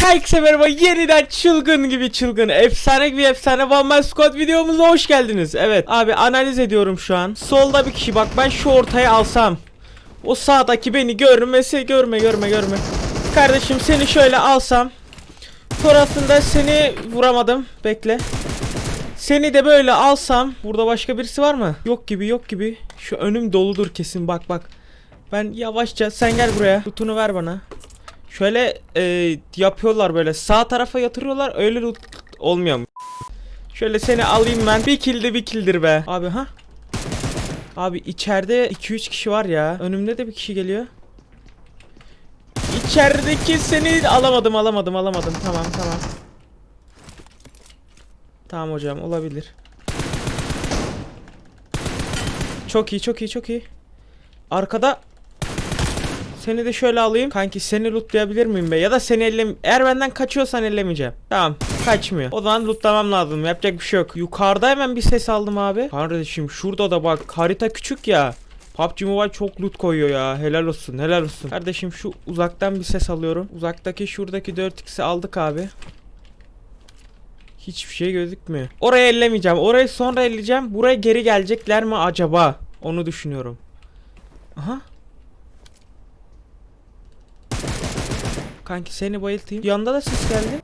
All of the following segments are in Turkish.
Herkese merhaba. Yeniden çılgın gibi çılgın efsane gibi efsane One Squad videomuza hoş geldiniz. Evet abi analiz ediyorum şu an. Solda bir kişi bak ben şu ortaya alsam O sağdaki beni görmese görme görme görme. Kardeşim seni şöyle alsam Sonrasında seni vuramadım bekle. Seni de böyle alsam Burada başka birisi var mı? Yok gibi yok gibi. Şu önüm doludur kesin bak bak. Ben yavaşça sen gel buraya. Tutunu ver bana Şöyle e, yapıyorlar böyle sağ tarafa yatırıyorlar öyle olmuyor mu? Şöyle seni alayım ben. Bir kill de bir killdir be. Abi ha? Abi içeride 2-3 kişi var ya. Önümde de bir kişi geliyor. İçerideki seni alamadım alamadım alamadım. Tamam tamam. Tamam hocam olabilir. Çok iyi çok iyi çok iyi. Arkada seni de şöyle alayım. Kanki seni lootlayabilir miyim be? Ya da seni elle... Eğer benden kaçıyorsan ellemeyeceğim. Tamam. Kaçmıyor. O zaman lootlamam lazım. Yapacak bir şey yok. Yukarıda hemen bir ses aldım abi. Kardeşim şurada da bak harita küçük ya. PUBG Mobile çok loot koyuyor ya. Helal olsun. Helal olsun. Kardeşim şu uzaktan bir ses alıyorum. Uzaktaki şuradaki 4x'i aldık abi. Hiçbir şey gözükmüyor. Oraya ellemeyeceğim. Orayı sonra elleyeceğim. Buraya geri gelecekler mi acaba? Onu düşünüyorum. Aha. Kanki seni bayıltayım. Yanda da ses geldi.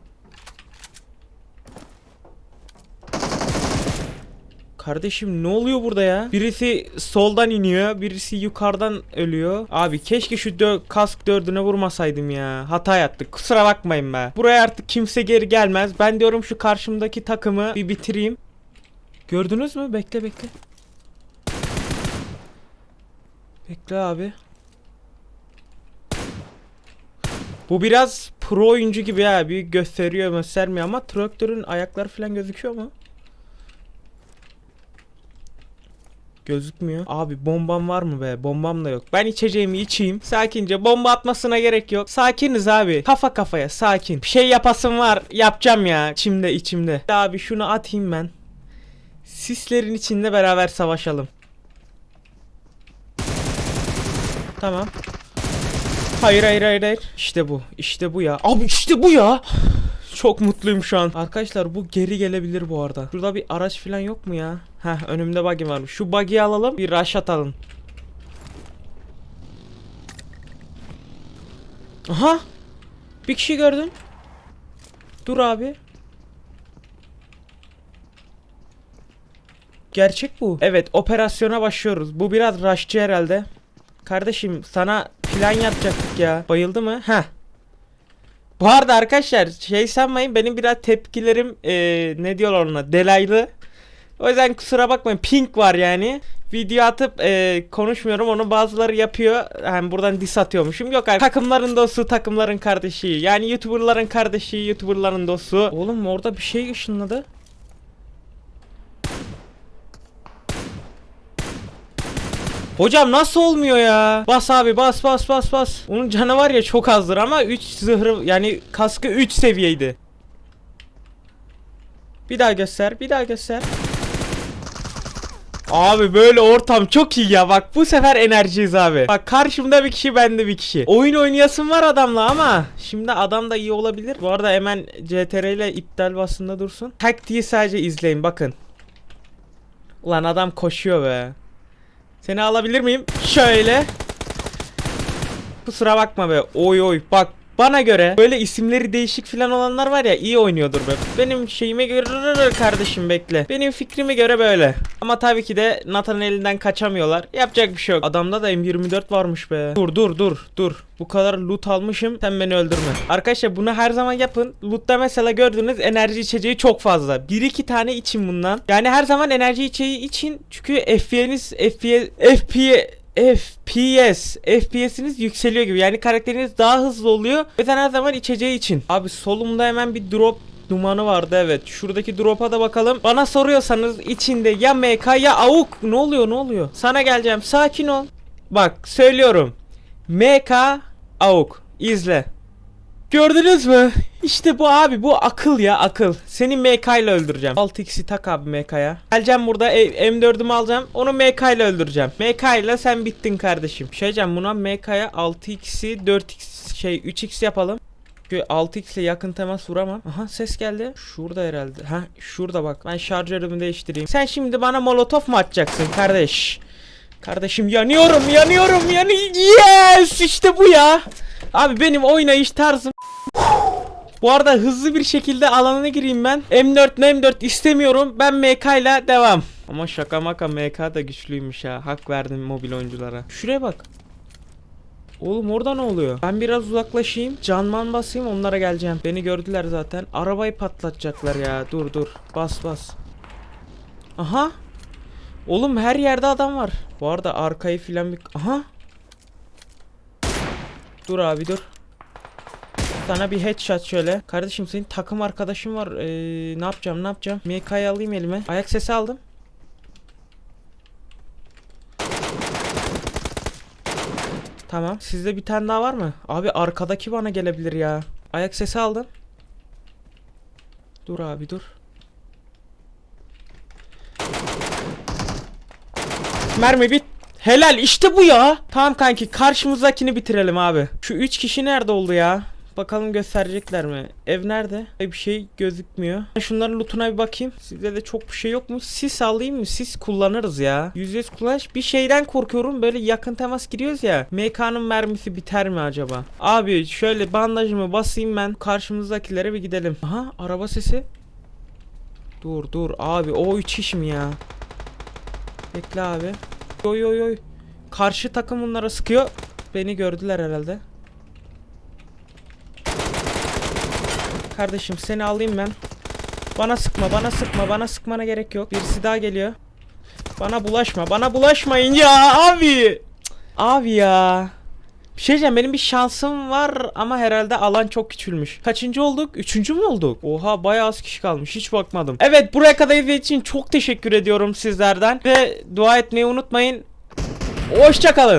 Kardeşim ne oluyor burada ya? Birisi soldan iniyor, birisi yukarıdan ölüyor. Abi keşke şu dö kask dördüne vurmasaydım ya. Hata yaptık. Kusura bakmayın be. Buraya artık kimse geri gelmez. Ben diyorum şu karşımdaki takımı bir bitireyim. Gördünüz mü? Bekle bekle. Bekle abi. Bu biraz pro oyuncu gibi ya. Bir gösteriyor göstermiyor ama traktörün ayakları falan gözüküyor mu? Gözükmüyor. Abi bombam var mı be? Bombam da yok. Ben içeceğimi içeyim. Sakince bomba atmasına gerek yok. Sakiniz abi. Kafa kafaya sakin. Bir şey yapasım var. Yapacağım ya. İçimde içimde. Abi şunu atayım ben. Sislerin içinde beraber savaşalım. Tamam. Hayır hayır hayır hayır. İşte bu. İşte bu ya. Abi işte bu ya. Çok mutluyum şu an. Arkadaşlar bu geri gelebilir bu arada. Şurada bir araç falan yok mu ya? Heh önümde buggy varmış. Şu buggy'yi alalım. Bir rush atalım. Aha. Bir kişi gördüm. Dur abi. Gerçek bu. Evet operasyona başlıyoruz. Bu biraz rushçı herhalde. Kardeşim sana plan yapacaktık ya. Bayıldı mı? Heh. Bu arada arkadaşlar şey sanmayın benim biraz tepkilerim eee, ne diyorlar ona delaylı. O yüzden kusura bakmayın pink var yani. Video atıp eee, konuşmuyorum onu bazıları yapıyor. Hem buradan dis atıyormuşum. Yok abi takımların dostu takımların kardeşi. Yani youtuberların kardeşi youtuberların dostu. Oğlum orada bir şey ışınladı. Hocam nasıl olmuyor ya? Bas abi bas bas bas bas. Onun canı var ya çok azdır ama 3 zırhı yani kaskı 3 seviyeydi. Bir daha göster bir daha göster. Abi böyle ortam çok iyi ya bak bu sefer enerjiyiz abi. Bak karşımda bir kişi bende bir kişi. Oyun oynayasım var adamla ama şimdi adam da iyi olabilir. Bu arada hemen CTR ile iptal basında dursun. Taktiği sadece izleyin bakın. Ulan adam koşuyor be. Seni alabilir miyim? Şöyle. Kusura bakma be. Oy oy. Bak bana göre böyle isimleri değişik falan olanlar var ya iyi oynuyordur be. Benim şeyime göre kardeşim bekle. Benim fikrime göre böyle. Ama tabii ki de Nathan'ın elinden kaçamıyorlar. Yapacak bir şey yok. Adamda da M24 varmış be. Dur dur dur dur. Bu kadar loot almışım. Sen beni öldürme. Arkadaşlar bunu her zaman yapın. Loot'ta mesela gördüğünüz enerji içeceği çok fazla. 1-2 tane için bundan. Yani her zaman enerji içeceği için çünkü FPS'iniz FPS FPS FPS FPS'iniz yükseliyor gibi. Yani karakteriniz daha hızlı oluyor o yüzden her zaman içeceği için. Abi solumda hemen bir drop dumanı vardı evet. Şuradaki drop'a da bakalım. Bana soruyorsanız içinde ya MK ya AUK ne oluyor ne oluyor? Sana geleceğim. Sakin ol. Bak söylüyorum. MK AUK izle. Gördünüz mü? İşte bu abi bu akıl ya akıl. Seni MK ile öldüreceğim. 6x'i tak abi MK'ya. Geleceğim burada e- M4'ümü alacağım. Onu MK ile öldüreceğim. MK ile sen bittin kardeşim. Şey diyeceğim buna MK'ya 6x'i 4x şey 3x yapalım. Şu 6x ile yakın temas vuramam. Aha ses geldi. Şurada herhalde. Ha şurada bak. Ben şarjörümü değiştireyim. Sen şimdi bana molotof mu atacaksın kardeş? Kardeşim yanıyorum yanıyorum yani yes işte bu ya. Abi benim oynayış tarzım bu arada hızlı bir şekilde alanına gireyim ben. M4 M4 istemiyorum. Ben MK ile devam. Ama şaka maka MK da güçlüymüş ha. Hak verdim mobil oyunculara. Şuraya bak. Oğlum orada ne oluyor? Ben biraz uzaklaşayım. Canman basayım onlara geleceğim. Beni gördüler zaten. Arabayı patlatacaklar ya. Dur dur. Bas bas. Aha. Oğlum her yerde adam var. Bu arada arkayı filan bir... Aha. Dur abi dur. Sana bir headshot şöyle. Kardeşim senin takım arkadaşın var. Ee, ne yapacağım ne yapacağım? MK'yı alayım elime. Ayak sesi aldım. Tamam. Sizde bir tane daha var mı? Abi arkadaki bana gelebilir ya. Ayak sesi aldım. Dur abi dur. Mermi bit. Helal işte bu ya. Tamam kanki karşımızdakini bitirelim abi. Şu 3 kişi nerede oldu ya? Bakalım gösterecekler mi? Ev nerede? Bir şey gözükmüyor. Şunların lootuna bir bakayım. Sizde de çok bir şey yok mu? Sis alayım mı? Sis kullanırız ya. %100 kullanış. Bir şeyden korkuyorum. Böyle yakın temas giriyoruz ya. MK'nın mermisi biter mi acaba? Abi şöyle bandajımı basayım ben. Karşımızdakilere bir gidelim. Aha araba sesi. Dur dur abi o 3 iş mi ya? Bekle abi. Oy oy oy. Karşı takım bunlara sıkıyor. Beni gördüler herhalde. Kardeşim seni alayım ben. Bana sıkma, bana sıkma, bana sıkmana gerek yok. Birisi daha geliyor. Bana bulaşma, bana bulaşmayın ya abi. Abi ya. Bir şey diyeceğim benim bir şansım var ama herhalde alan çok küçülmüş. Kaçıncı olduk? Üçüncü mü olduk? Oha bayağı az kişi kalmış hiç bakmadım. Evet buraya kadar izlediğiniz için çok teşekkür ediyorum sizlerden. Ve dua etmeyi unutmayın. Hoşçakalın.